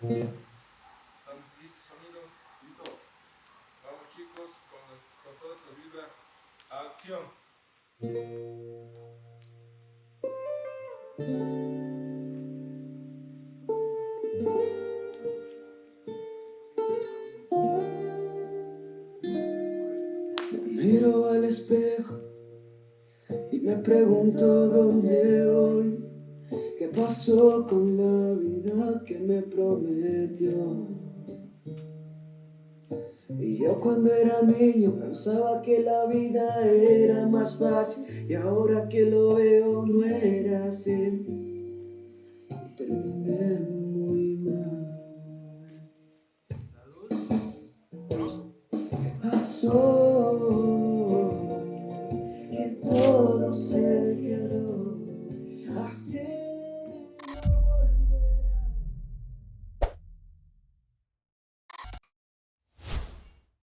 sonido. Vamos chicos, con, con toda esa vibra, acción. Me miro al espejo y me pregunto dónde voy pasó con la vida que me prometió? Y yo cuando era niño pensaba que la vida era más fácil y ahora que lo veo no era así. Terminé muy mal. Pasó? Que todo se quedó así.